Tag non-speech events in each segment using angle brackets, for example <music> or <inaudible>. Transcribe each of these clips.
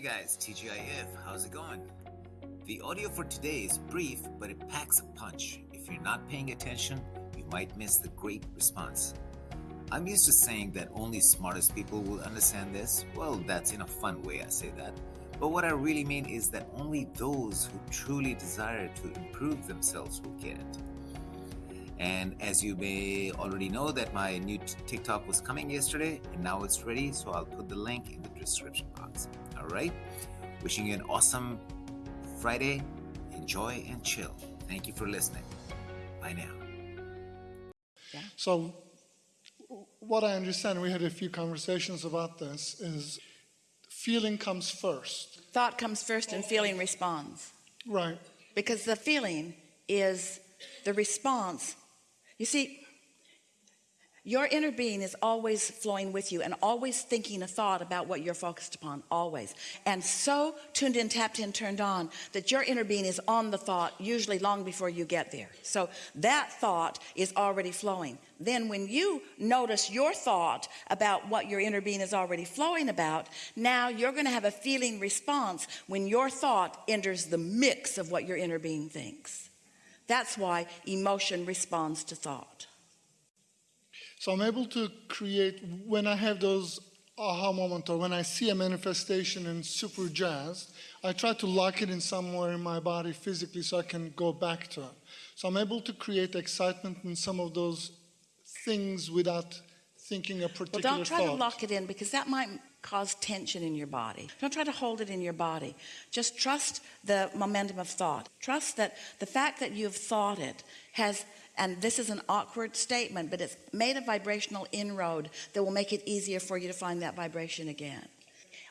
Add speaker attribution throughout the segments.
Speaker 1: Hey guys, TGIF, how's it going? The audio for today is brief, but it packs a punch. If you're not paying attention, you might miss the great response. I'm used to saying that only smartest people will understand this. Well, that's in a fun way I say that. But what I really mean is that only those who truly desire to improve themselves will get it. And as you may already know that my new TikTok was coming yesterday and now it's ready, so I'll put the link in the description box. All right? Wishing you an awesome Friday. Enjoy and chill. Thank you for listening. Bye now.
Speaker 2: So what I understand, we had a few conversations about this, is feeling comes first.
Speaker 3: Thought comes first and feeling responds.
Speaker 2: Right.
Speaker 3: Because the feeling is the response. You see, your inner being is always flowing with you and always thinking a thought about what you're focused upon, always. And so tuned in, tapped in, turned on that your inner being is on the thought, usually long before you get there. So that thought is already flowing. Then when you notice your thought about what your inner being is already flowing about, now you're going to have a feeling response when your thought enters the mix of what your inner being thinks. That's why emotion responds to thought.
Speaker 2: So I'm able to create, when I have those aha moment or when I see a manifestation and super jazzed, I try to lock it in somewhere in my body physically so I can go back to it. So I'm able to create excitement in some of those things without thinking a particular
Speaker 3: Well, don't try
Speaker 2: thought.
Speaker 3: to lock it in because that might cause tension in your body. Don't try to hold it in your body. Just trust the momentum of thought. Trust that the fact that you've thought it has, and this is an awkward statement, but it's made a vibrational inroad that will make it easier for you to find that vibration again.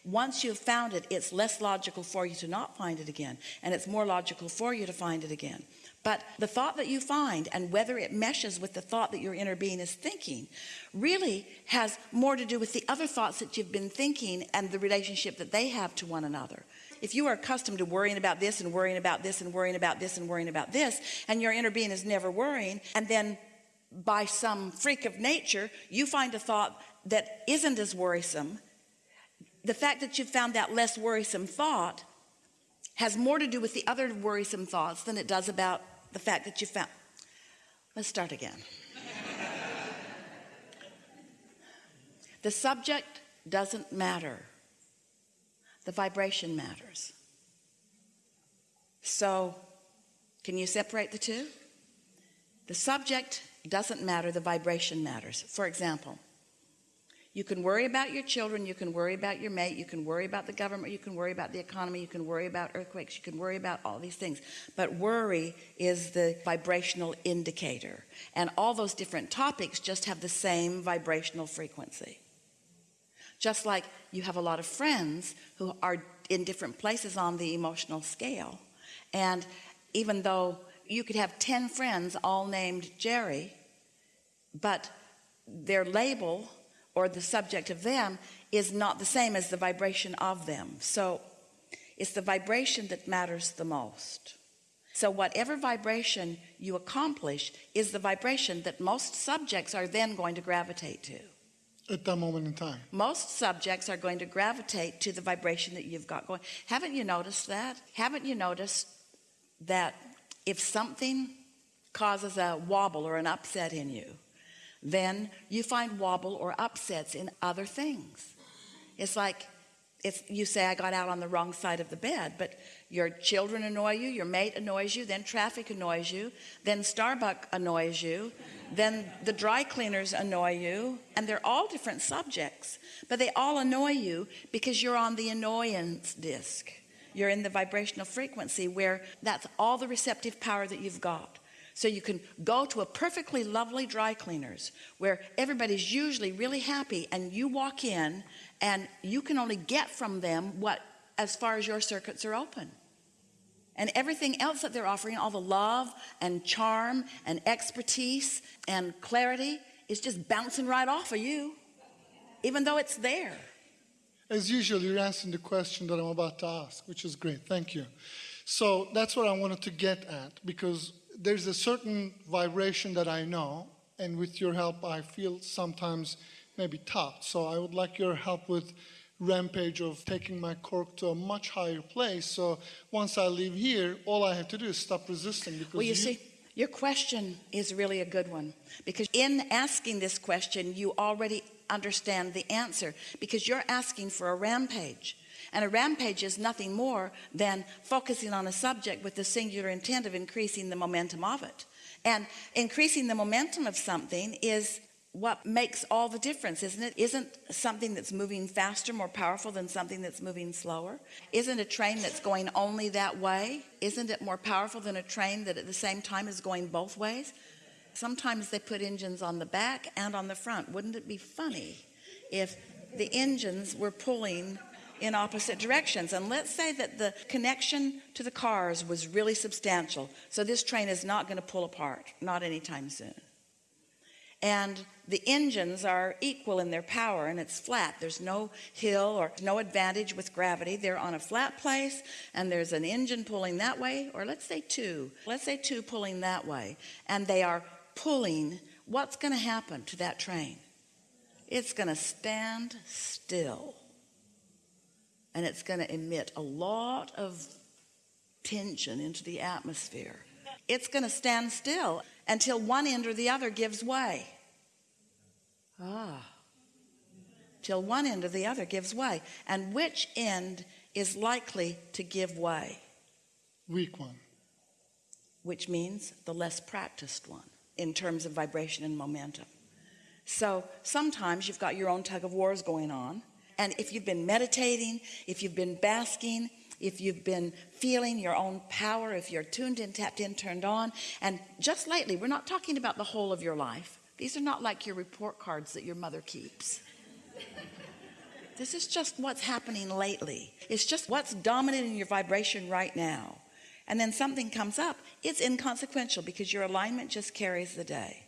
Speaker 3: Once you've found it, it's less logical for you to not find it again, and it's more logical for you to find it again. But the thought that you find and whether it meshes with the thought that your inner being is thinking really has more to do with the other thoughts that you've been thinking and the relationship that they have to one another. If you are accustomed to worrying about this and worrying about this and worrying about this and worrying about this, and your inner being is never worrying, and then by some freak of nature, you find a thought that isn't as worrisome, the fact that you found that less worrisome thought has more to do with the other worrisome thoughts than it does about the fact that you found. Let's start again. <laughs> the subject doesn't matter. The vibration matters. So, can you separate the two? The subject doesn't matter, the vibration matters. For example, you can worry about your children, you can worry about your mate, you can worry about the government, you can worry about the economy, you can worry about earthquakes, you can worry about all these things. But worry is the vibrational indicator. And all those different topics just have the same vibrational frequency. Just like you have a lot of friends who are in different places on the emotional scale. And even though you could have 10 friends all named Jerry, but their label or the subject of them is not the same as the vibration of them. So it's the vibration that matters the most. So whatever vibration you accomplish is the vibration that most subjects are then going to gravitate to.
Speaker 2: At that moment in time.
Speaker 3: Most subjects are going to gravitate to the vibration that you've got going. Haven't you noticed that? Haven't you noticed that if something causes a wobble or an upset in you, then you find wobble or upsets in other things. It's like if you say I got out on the wrong side of the bed, but your children annoy you, your mate annoys you, then traffic annoys you, then Starbucks annoys you, then the dry cleaners annoy you, and they're all different subjects, but they all annoy you because you're on the annoyance disc. You're in the vibrational frequency where that's all the receptive power that you've got. So you can go to a perfectly lovely dry cleaners where everybody's usually really happy and you walk in and you can only get from them what as far as your circuits are open and everything else that they're offering all the love and charm and expertise and clarity is just bouncing right off of you even though it's there
Speaker 2: As usual, you're answering the question that I'm about to ask, which is great. Thank you. So that's what I wanted to get at because there's a certain vibration that I know, and with your help, I feel sometimes maybe tough. So I would like your help with rampage of taking my cork to a much higher place. So once I leave here, all I have to do is stop resisting because
Speaker 3: Well, you see, your question is really a good one because in asking this question, you already understand the answer because you're asking for a rampage. And a rampage is nothing more than focusing on a subject with the singular intent of increasing the momentum of it. And increasing the momentum of something is what makes all the difference, isn't it? Isn't something that's moving faster more powerful than something that's moving slower? Isn't a train that's going only that way, isn't it more powerful than a train that at the same time is going both ways? Sometimes they put engines on the back and on the front. Wouldn't it be funny if the engines were pulling in opposite directions? And let's say that the connection to the cars was really substantial. So this train is not going to pull apart, not anytime soon and the engines are equal in their power and it's flat. There's no hill or no advantage with gravity. They're on a flat place and there's an engine pulling that way or let's say two. Let's say two pulling that way and they are pulling. What's going to happen to that train? It's going to stand still and it's going to emit a lot of tension into the atmosphere. It's going to stand still until one end or the other gives way. Ah, till one end or the other gives way. And which end is likely to give way?
Speaker 2: weak one.
Speaker 3: Which means the less practiced one in terms of vibration and momentum. So sometimes you've got your own tug of wars going on. And if you've been meditating, if you've been basking, if you've been feeling your own power, if you're tuned in, tapped in, turned on. And just lately, we're not talking about the whole of your life. These are not like your report cards that your mother keeps. This is just what's happening lately. It's just what's dominating your vibration right now. And then something comes up. It's inconsequential because your alignment just carries the day.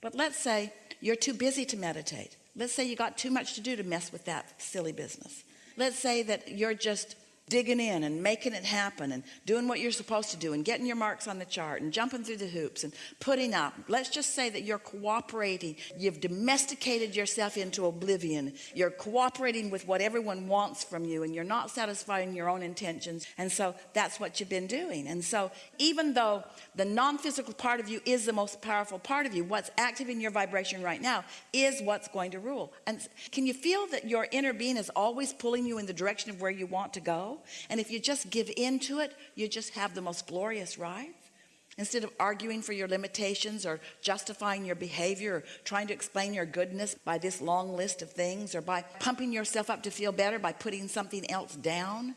Speaker 3: But let's say you're too busy to meditate. Let's say you got too much to do to mess with that silly business. Let's say that you're just digging in and making it happen and doing what you're supposed to do and getting your marks on the chart and jumping through the hoops and putting up. Let's just say that you're cooperating. You've domesticated yourself into oblivion. You're cooperating with what everyone wants from you and you're not satisfying your own intentions. And so that's what you've been doing. And so even though the non-physical part of you is the most powerful part of you what's active in your vibration right now is what's going to rule. And can you feel that your inner being is always pulling you in the direction of where you want to go and if you just give in to it you just have the most glorious rides. Instead of arguing for your limitations or justifying your behavior or trying to explain your goodness by this long list of things or by pumping yourself up to feel better by putting something else down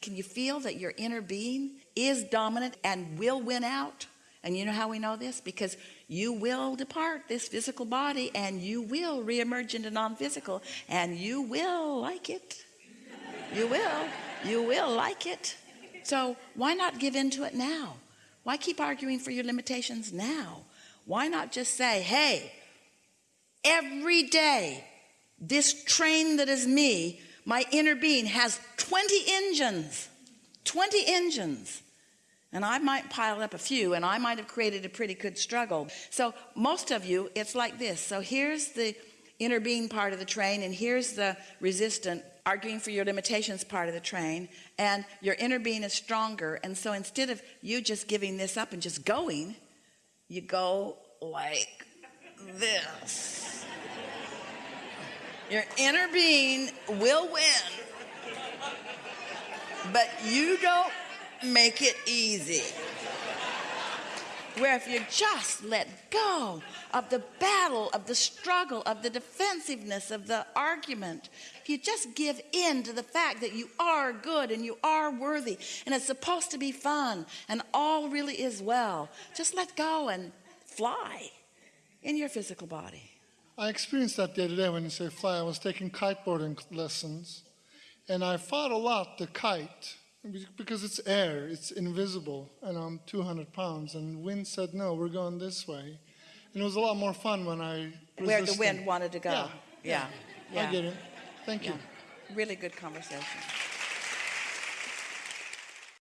Speaker 3: can you feel that your inner being is dominant and will win out? And you know how we know this? Because you will depart this physical body and you will reemerge into non-physical and you will like it. You will you will like it. So why not give in to it now? Why keep arguing for your limitations now? Why not just say hey every day this train that is me my inner being has 20 engines 20 engines. And I might pile up a few and I might have created a pretty good struggle. So most of you it's like this. So here's the inner being part of the train and here's the resistant arguing for your limitations part of the train and your inner being is stronger and so instead of you just giving this up and just going you go like this. Your inner being will win but you don't make it easy where if you just let go of the battle of the struggle of the defensiveness of the argument if you just give in to the fact that you are good and you are worthy and it's supposed to be fun and all really is well just let go and fly in your physical body
Speaker 2: I experienced that the other day when you say fly. I was taking kiteboarding lessons and I fought a lot the kite because it's air, it's invisible, and I'm 200 pounds. And wind said, no, we're going this way. And it was a lot more fun when I
Speaker 3: where the wind wanted to go
Speaker 2: Yeah,
Speaker 3: yeah,
Speaker 2: I get it. Thank you.
Speaker 3: Really good conversation